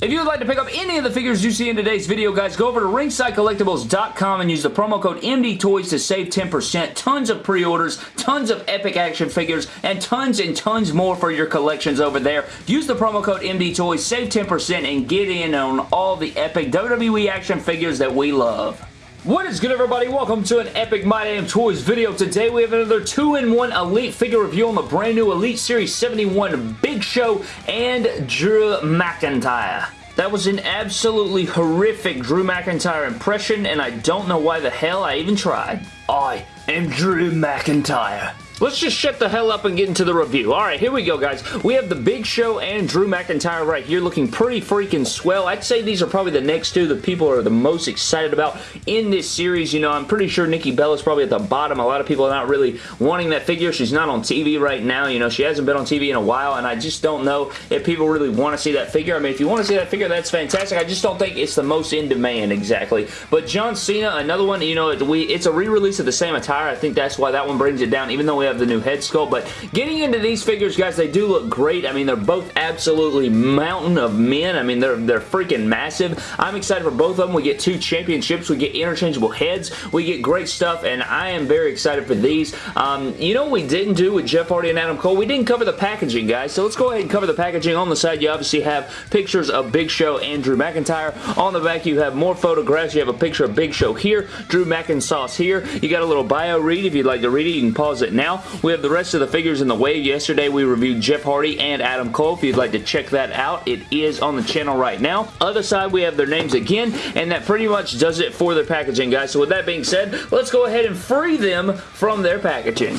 If you would like to pick up any of the figures you see in today's video, guys, go over to ringsidecollectibles.com and use the promo code MDTOYS to save 10%. Tons of pre-orders, tons of epic action figures, and tons and tons more for your collections over there. Use the promo code MDTOYS, save 10%, and get in on all the epic WWE action figures that we love. What is good everybody? Welcome to an epic My Damn Toys video. Today we have another 2-in-1 Elite figure review on the brand new Elite Series 71 Big Show and Drew McIntyre. That was an absolutely horrific Drew McIntyre impression and I don't know why the hell I even tried. I am Drew McIntyre. Let's just shut the hell up and get into the review. Alright, here we go, guys. We have The Big Show and Drew McIntyre right here looking pretty freaking swell. I'd say these are probably the next two that people are the most excited about in this series. You know, I'm pretty sure Nikki Bella's probably at the bottom. A lot of people are not really wanting that figure. She's not on TV right now. You know, she hasn't been on TV in a while, and I just don't know if people really want to see that figure. I mean, if you want to see that figure, that's fantastic. I just don't think it's the most in demand exactly. But John Cena, another one, you know, we it's a re-release of the same attire. I think that's why that one brings it down, even though we have the new head sculpt. But getting into these figures, guys, they do look great. I mean, they're both absolutely mountain of men. I mean, they're, they're freaking massive. I'm excited for both of them. We get two championships. We get interchangeable heads. We get great stuff, and I am very excited for these. Um, you know what we didn't do with Jeff Hardy and Adam Cole? We didn't cover the packaging, guys. So let's go ahead and cover the packaging. On the side, you obviously have pictures of Big Show and Drew McIntyre. On the back, you have more photographs. You have a picture of Big Show here, Drew McIntyre here. You got a little bio read. If you'd like to read it, you can pause it now. We have the rest of the figures in the wave. Yesterday we reviewed Jeff Hardy and Adam Cole. If you'd like to check that out, it is on the channel right now. Other side, we have their names again, and that pretty much does it for their packaging, guys. So with that being said, let's go ahead and free them from their packaging.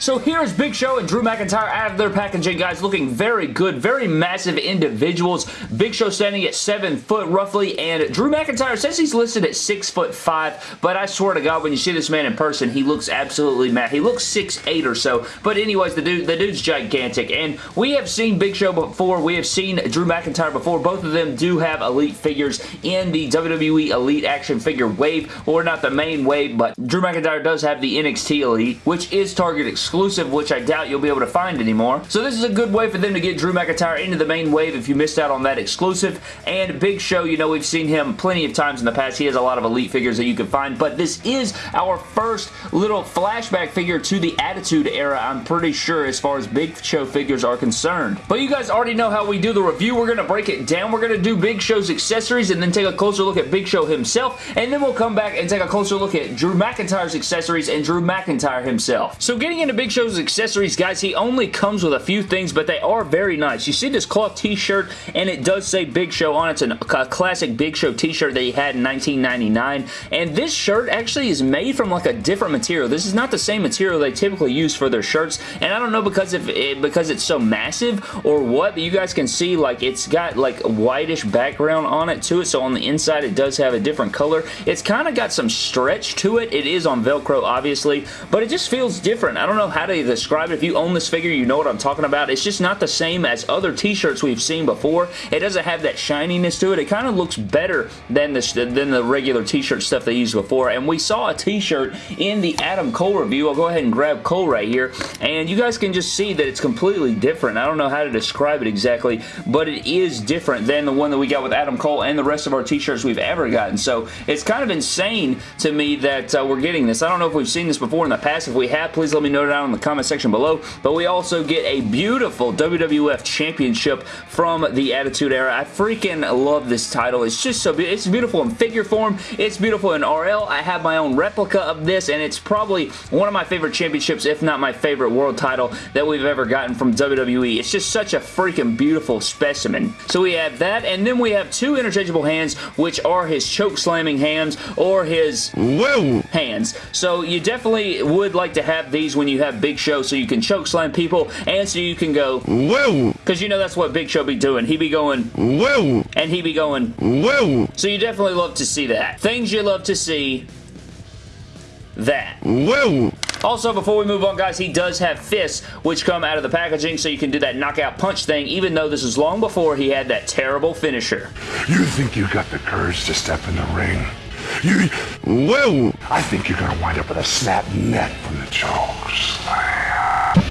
So here's Big Show and Drew McIntyre out of their packaging, guys, looking very good, very massive individuals. Big Show standing at 7 foot roughly, and Drew McIntyre says he's listed at 6 foot 5, but I swear to God, when you see this man in person, he looks absolutely mad. He looks 6'8 or so, but anyways, the dude, the dude's gigantic, and we have seen Big Show before. We have seen Drew McIntyre before. Both of them do have Elite figures in the WWE Elite action figure wave, or not the main wave, but Drew McIntyre does have the NXT Elite, which is Target exclusive exclusive, which I doubt you'll be able to find anymore. So this is a good way for them to get Drew McIntyre into the main wave if you missed out on that exclusive. And Big Show, you know, we've seen him plenty of times in the past. He has a lot of Elite figures that you can find, but this is our first little flashback figure to the Attitude Era, I'm pretty sure, as far as Big Show figures are concerned. But you guys already know how we do the review. We're going to break it down. We're going to do Big Show's accessories and then take a closer look at Big Show himself, and then we'll come back and take a closer look at Drew McIntyre's accessories and Drew McIntyre himself. So getting into Big Show's accessories, guys, he only comes with a few things, but they are very nice. You see this cloth t-shirt, and it does say Big Show on it. It's a classic Big Show t-shirt that he had in 1999, and this shirt actually is made from like a different material. This is not the same material they typically use for their shirts, and I don't know because if it, eh, because it's so massive or what, but you guys can see like it's got like a whitish background on it to it, so on the inside it does have a different color. It's kind of got some stretch to it. It is on Velcro, obviously, but it just feels different. I don't know how to describe it. If you own this figure, you know what I'm talking about. It's just not the same as other t-shirts we've seen before. It doesn't have that shininess to it. It kind of looks better than the, than the regular t-shirt stuff they used before. And we saw a t-shirt in the Adam Cole review. I'll go ahead and grab Cole right here. And you guys can just see that it's completely different. I don't know how to describe it exactly, but it is different than the one that we got with Adam Cole and the rest of our t-shirts we've ever gotten. So it's kind of insane to me that uh, we're getting this. I don't know if we've seen this before in the past. If we have, please let me know down in the comment section below. But we also get a beautiful WWF Championship from the Attitude Era. I freaking love this title. It's just so beautiful. It's beautiful in figure form. It's beautiful in RL. I have my own replica of this, and it's probably one of my favorite championships, if not my favorite world title that we've ever gotten from WWE. It's just such a freaking beautiful specimen. So we have that, and then we have two interchangeable hands, which are his choke slamming hands or his Whoa. hands. So you definitely would like to have these when you have Big Show Show so you can choke slam people and so you can go whoa because you know that's what Big Show be doing. He be going whoa and he be going whoa. So you definitely love to see that. Things you love to see that. Whoa. Also, before we move on, guys, he does have fists, which come out of the packaging, so you can do that knockout punch thing, even though this is long before he had that terrible finisher. You think you got the courage to step in the ring? You, whoa! I think you're gonna wind up with a snap neck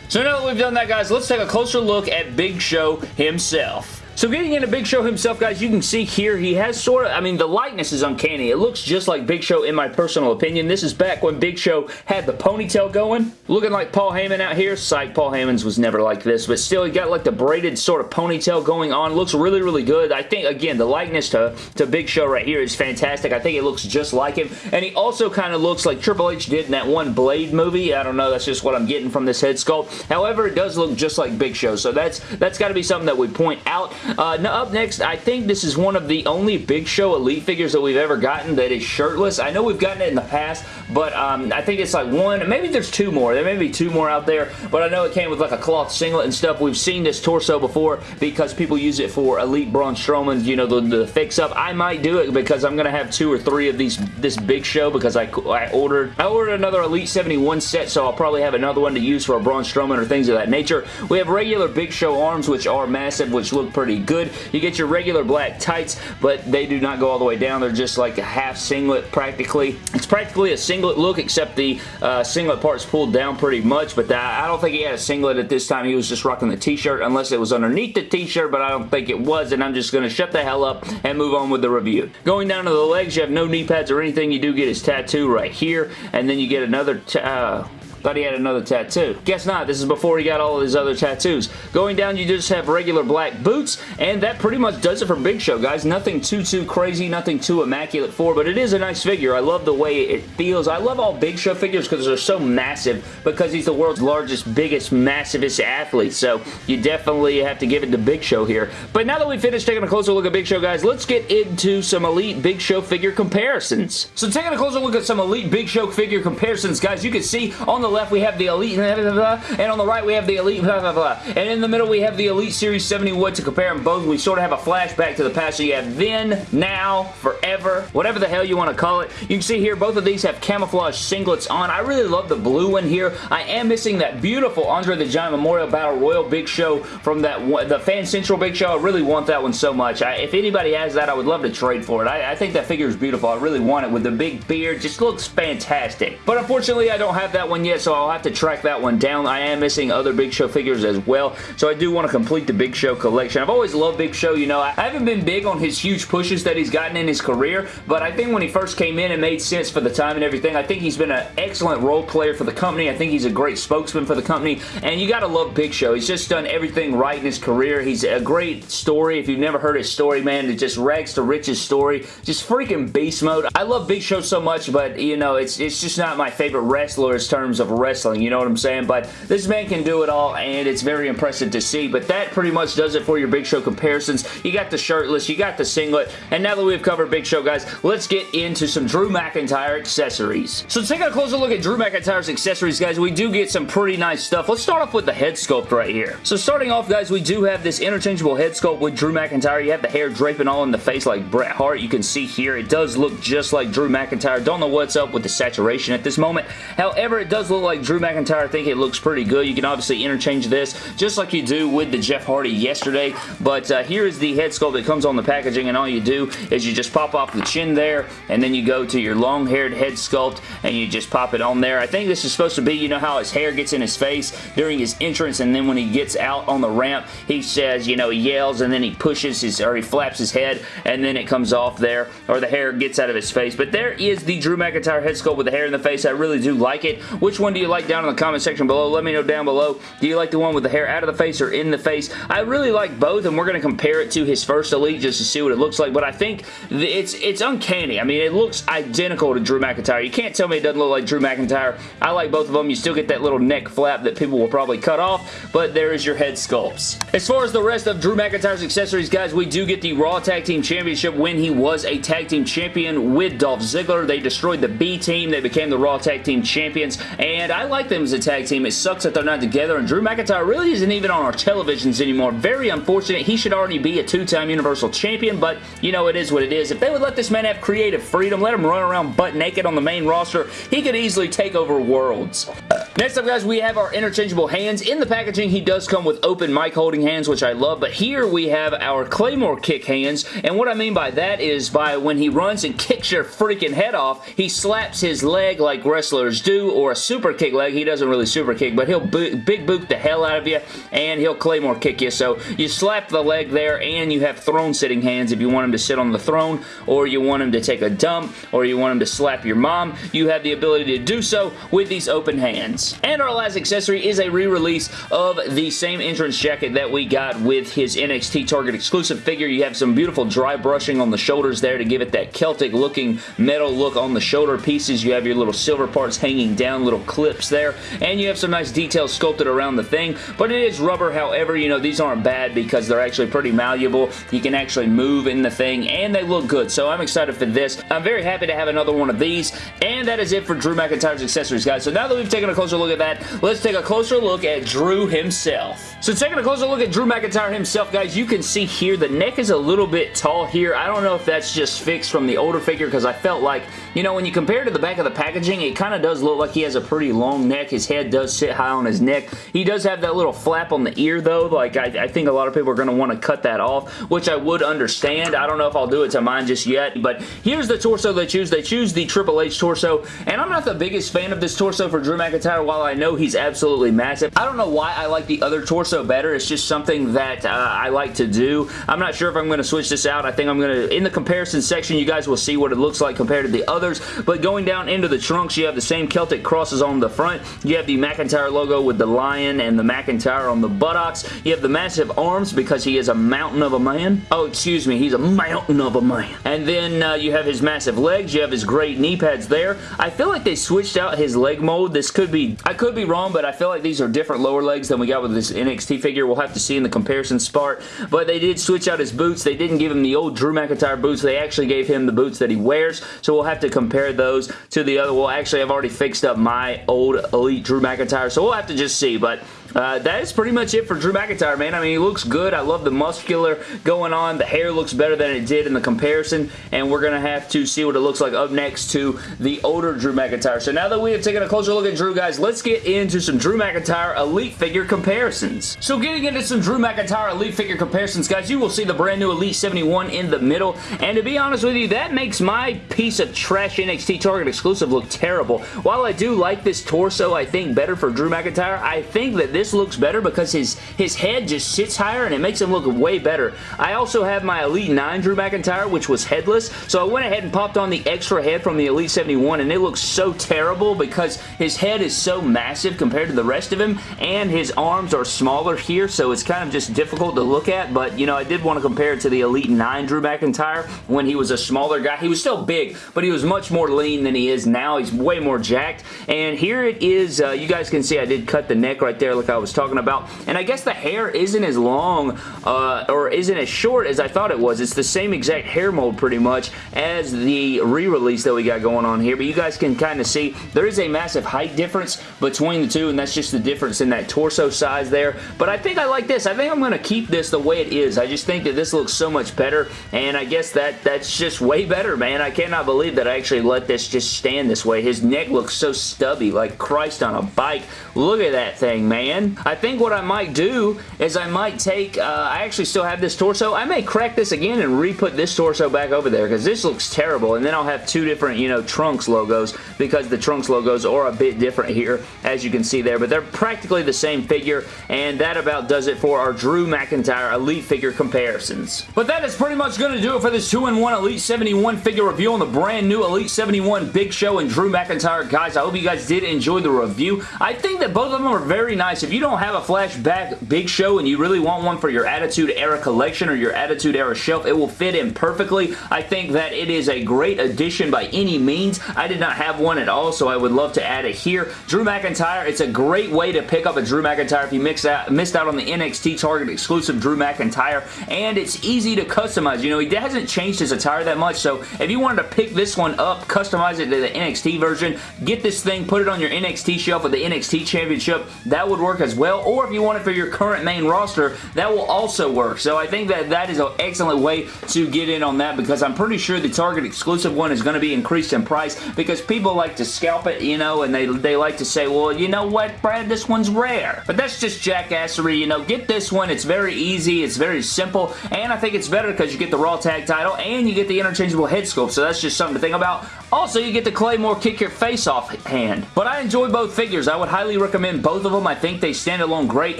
So now that we've done that, guys, let's take a closer look at Big Show himself. So getting into Big Show himself, guys, you can see here he has sort of, I mean, the likeness is uncanny. It looks just like Big Show in my personal opinion. This is back when Big Show had the ponytail going. Looking like Paul Heyman out here. Psych, Paul Heyman's was never like this, but still he got like the braided sort of ponytail going on. Looks really, really good. I think, again, the likeness to, to Big Show right here is fantastic. I think it looks just like him, and he also kind of looks like Triple H did in that one Blade movie. I don't know, that's just what I'm getting from this head sculpt. However, it does look just like Big Show, so that's that's got to be something that we point out. Uh, now up next, I think this is one of the only Big Show Elite figures that we've ever gotten that is shirtless. I know we've gotten it in the past, but um, I think it's like one, maybe there's two more. There may be two more out there, but I know it came with like a cloth singlet and stuff. We've seen this torso before because people use it for Elite Braun Strowman, you know, the, the fix-up. I might do it because I'm going to have two or three of these this Big Show because I, I ordered I ordered another Elite 71 set, so I'll probably have another one to use for a Braun Strowman or things of that nature. We have regular Big Show arms, which are massive, which look pretty good. You get your regular black tights, but they do not go all the way down. They're just like a half singlet practically. It's practically a singlet look, except the uh, singlet part's pulled down pretty much, but I don't think he had a singlet at this time. He was just rocking the t-shirt, unless it was underneath the t-shirt, but I don't think it was, and I'm just going to shut the hell up and move on with the review. Going down to the legs, you have no knee pads or anything. You do get his tattoo right here, and then you get another... Uh, Thought he had another tattoo. Guess not. This is before he got all of his other tattoos. Going down, you just have regular black boots, and that pretty much does it for Big Show, guys. Nothing too, too crazy, nothing too immaculate for, but it is a nice figure. I love the way it feels. I love all Big Show figures because they're so massive because he's the world's largest, biggest, massivest athlete, so you definitely have to give it to Big Show here. But now that we've finished taking a closer look at Big Show, guys, let's get into some Elite Big Show figure comparisons. So taking a closer look at some Elite Big Show figure comparisons, guys, you can see on the left we have the Elite, blah, blah, blah, and on the right we have the Elite, blah, blah, blah. And in the middle we have the Elite Series 71 to compare them both. We sort of have a flashback to the past. So you have then, now, forever, whatever the hell you want to call it. You can see here both of these have camouflage singlets on. I really love the blue one here. I am missing that beautiful Andre the Giant Memorial Battle Royal Big Show from that one, the Fan Central Big Show. I really want that one so much. I, if anybody has that, I would love to trade for it. I, I think that figure is beautiful. I really want it with the big beard. Just looks fantastic. But unfortunately, I don't have that one yet, so I'll have to track that one down. I am missing other Big Show figures as well, so I do want to complete the Big Show collection. I've always loved Big Show, you know. I haven't been big on his huge pushes that he's gotten in his career, but I think when he first came in, it made sense for the time and everything. I think he's been an excellent role player for the company. I think he's a great spokesman for the company, and you gotta love Big Show. He's just done everything right in his career. He's a great story. If you've never heard his story, man, it just rags to riches story. Just freaking beast mode. I love Big Show so much, but, you know, it's, it's just not my favorite wrestler in terms of wrestling, you know what I'm saying? But this man can do it all, and it's very impressive to see. But that pretty much does it for your Big Show comparisons. You got the shirtless, you got the singlet, and now that we've covered Big Show, guys, let's get into some Drew McIntyre accessories. So taking a closer look at Drew McIntyre's accessories, guys, we do get some pretty nice stuff. Let's start off with the head sculpt right here. So starting off, guys, we do have this interchangeable head sculpt with Drew McIntyre. You have the hair draping all in the face like Bret Hart. You can see here, it does look just like Drew McIntyre. Don't know what's up with the saturation at this moment. However, it does look like Drew McIntyre. I think it looks pretty good. You can obviously interchange this just like you do with the Jeff Hardy yesterday, but uh, here is the head sculpt that comes on the packaging, and all you do is you just pop off the chin there, and then you go to your long-haired head sculpt, and you just pop it on there. I think this is supposed to be, you know how his hair gets in his face during his entrance, and then when he gets out on the ramp, he says, you know, he yells, and then he pushes his, or he flaps his head, and then it comes off there, or the hair gets out of his face. But there is the Drew McIntyre head sculpt with the hair in the face. I really do like it. Which one do you like down in the comment section below? Let me know down below. Do you like the one with the hair out of the face or in the face? I really like both, and we're going to compare it to his first Elite just to see what it looks like, but I think it's it's uncanny. I mean, it looks identical to Drew McIntyre. You can't tell me it doesn't look like Drew McIntyre. I like both of them. You still get that little neck flap that people will probably cut off, but there is your head sculpts. As far as the rest of Drew McIntyre's accessories, guys, we do get the Raw Tag Team Championship when he was a Tag Team Champion with Dolph Ziggler. They destroyed the B Team. They became the Raw Tag Team Champions, and I like them as a tag team. It sucks that they're not together, and Drew McIntyre really isn't even on our televisions anymore. Very unfortunate. He should already be a two-time Universal Champion, but, you know, it is what it is. If they would let this man have creative freedom, let him run around butt naked on the main roster, he could easily take over worlds. Next up, guys, we have our interchangeable hands. In the packaging, he does come with open mic holding hands, which I love, but here we have our Claymore kick hands, and what I mean by that is by when he runs and kicks your freaking head off, he slaps his leg like wrestlers do, or a super kick leg. He doesn't really super kick, but he'll big boot the hell out of you, and he'll Claymore kick you. So you slap the leg there, and you have throne sitting hands if you want him to sit on the throne, or you want him to take a dump, or you want him to slap your mom. You have the ability to do so with these open hands. And our last accessory is a re-release of the same entrance jacket that we got with his NXT Target exclusive figure. You have some beautiful dry brushing on the shoulders there to give it that Celtic looking metal look on the shoulder pieces. You have your little silver parts hanging down, little clips there, and you have some nice details sculpted around the thing, but it is rubber. However, you know, these aren't bad because they're actually pretty malleable. You can actually move in the thing, and they look good, so I'm excited for this. I'm very happy to have another one of these, and that is it for Drew McIntyre's accessories, guys. So now that we've taken a closer look at that, let's take a closer look at Drew himself. So taking a closer look at Drew McIntyre himself, guys, you can see here the neck is a little bit tall here. I don't know if that's just fixed from the older figure because I felt like, you know, when you compare to the back of the packaging, it kind of does look like he has a pretty long neck. His head does sit high on his neck. He does have that little flap on the ear, though. Like, I, I think a lot of people are going to want to cut that off, which I would understand. I don't know if I'll do it to mine just yet, but here's the torso they choose. They choose the Triple H torso, and I'm not the biggest fan of this torso for Drew McIntyre, while I know he's absolutely massive. I don't know why I like the other torso better. It's just something that uh, I like to do. I'm not sure if I'm going to switch this out. I think I'm going to, in the comparison section, you guys will see what it looks like compared to the others, but going down into the trunks, you have the same Celtic crosses on the front. You have the McIntyre logo with the lion and the McIntyre on the buttocks. You have the massive arms because he is a mountain of a man. Oh, excuse me, he's a mountain of a man. And then uh, you have his massive legs. You have his great knee pads there. I feel like they switched out his leg mold. This could be, I could be wrong, but I feel like these are different lower legs than we got with this NXT figure. We'll have to see in the comparison spot. But they did switch out his boots. They didn't give him the old Drew McIntyre boots. They actually gave him the boots that he wears. So we'll have to compare those to the other. Well, actually, I've already fixed up my old Elite Drew McIntyre. So we'll have to just see. But uh, that is pretty much it for Drew McIntyre, man. I mean, he looks good. I love the muscular going on. The hair looks better than it did in the comparison, and we're going to have to see what it looks like up next to the older Drew McIntyre. So now that we have taken a closer look at Drew, guys, let's get into some Drew McIntyre Elite figure comparisons. So getting into some Drew McIntyre Elite figure comparisons, guys, you will see the brand new Elite 71 in the middle, and to be honest with you, that makes my piece of trash NXT Target exclusive look terrible. While I do like this torso, I think better for Drew McIntyre, I think that this looks better because his, his head just sits higher and it makes him look way better. I also have my Elite 9 Drew McIntyre, which was headless, so I went ahead and popped on the extra head from the Elite 71, and it looks so terrible because his head is so massive compared to the rest of him, and his arms are smaller here, so it's kind of just difficult to look at, but, you know, I did want to compare it to the Elite 9 Drew McIntyre when he was a smaller guy. He was still big, but he was much more lean than he is now. He's way more jacked, and here it is. Uh, you guys can see I did cut the neck right there like I was talking about. And I guess the hair isn't as long uh, or isn't as short as I thought it was. It's the same exact hair mold pretty much as the re-release that we got going on here. But you guys can kind of see there is a massive height difference between the two and that's just the difference in that torso size there. But I think I like this. I think I'm going to keep this the way it is. I just think that this looks so much better and I guess that that's just way better, man. I cannot believe that I actually let this just stand this way. His neck looks so stubby, like Christ on a bike. Look at that thing, man. I think what I might do is I might take, uh, I actually still have this torso. I may crack this again and re-put this torso back over there because this looks terrible. And then I'll have two different, you know, Trunks logos because the Trunks logos are a bit different here, as you can see there. But they're practically the same figure, and that about does it for our Drew McIntyre Elite figure comparisons. But that is pretty much going to do it for this 2-in-1 Elite 71 figure review on the brand new Elite 71 Big Show and Drew McIntyre. Guys, I hope you guys did enjoy the review. I think that both of them are very nice. If you don't have a flashback Big Show and you really want one for your Attitude Era collection or your Attitude Era shelf, it will fit in perfectly. I think that it is a great addition by any means. I did not have one at all, so I would love to add it here. Drew McIntyre, it's a great way to pick up a Drew McIntyre if you mix out, missed out on the NXT Target exclusive Drew McIntyre, and it's easy to customize. You know, he hasn't changed his attire that much, so if you wanted to pick this one up, customize it to the NXT version, get this thing, put it on your NXT shelf with the NXT Championship, that would work as well, or if you want it for your current main roster, that will also work. So I think that that is an excellent way to get in on that because I'm pretty sure the Target exclusive one is going to be increased in price because people like to scalp it, you know, and they, they like to say, well, you know what, Brad, this one's rare. But that's just jackassery, you know. Get this one. It's very easy. It's very simple, and I think it's better because you get the Raw Tag title and you get the interchangeable head sculpt, so that's just something to think about. Also, you get the Claymore kick your face off hand. But I enjoy both figures. I would highly recommend both of them. I think they stand alone great.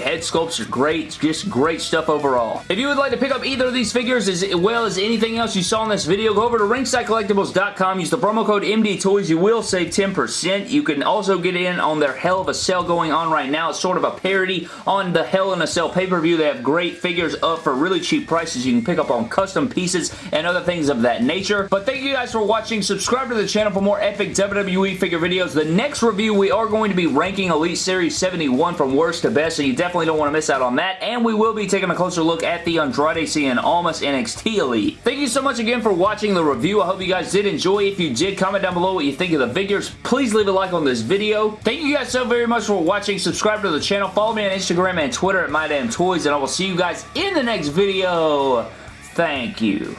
Head sculpts are great. Just great stuff overall. If you would like to pick up either of these figures as well as anything else you saw in this video, go over to ringsidecollectibles.com. Use the promo code MDTOYS. You will save 10%. You can also get in on their Hell of a Sale going on right now. It's sort of a parody on the Hell in a Cell pay-per-view. They have great figures up for really cheap prices. You can pick up on custom pieces and other things of that nature. But thank you guys for watching. Subscribe to the channel for more epic WWE figure videos. The next review, we are going to be ranking Elite Series 71 from worst to best, so you definitely don't want to miss out on that. And we will be taking a closer look at the Andrade Cien Almas NXT Elite. Thank you so much again for watching the review. I hope you guys did enjoy. If you did, comment down below what you think of the figures. Please leave a like on this video. Thank you guys so very much for watching. Subscribe to the channel. Follow me on Instagram and Twitter at MyDamnToys, and I will see you guys in the next video. Thank you.